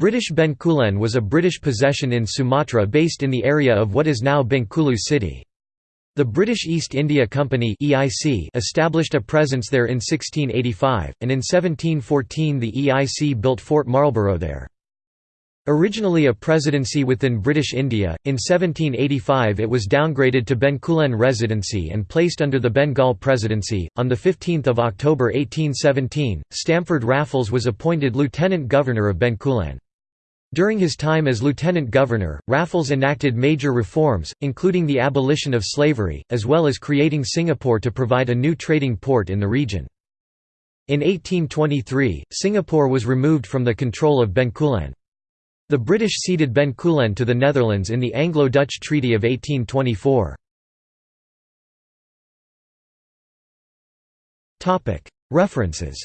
British Bencoolen was a British possession in Sumatra based in the area of what is now Bengkulu city. The British East India Company (EIC) established a presence there in 1685, and in 1714 the EIC built Fort Marlborough there. Originally a presidency within British India, in 1785 it was downgraded to Bencoolen Residency and placed under the Bengal Presidency. On 15 October 1817, Stamford Raffles was appointed Lieutenant Governor of Bencoolen. During his time as lieutenant governor, Raffles enacted major reforms, including the abolition of slavery, as well as creating Singapore to provide a new trading port in the region. In 1823, Singapore was removed from the control of Bencoolen. The British ceded Bencoolen to the Netherlands in the Anglo-Dutch Treaty of 1824. References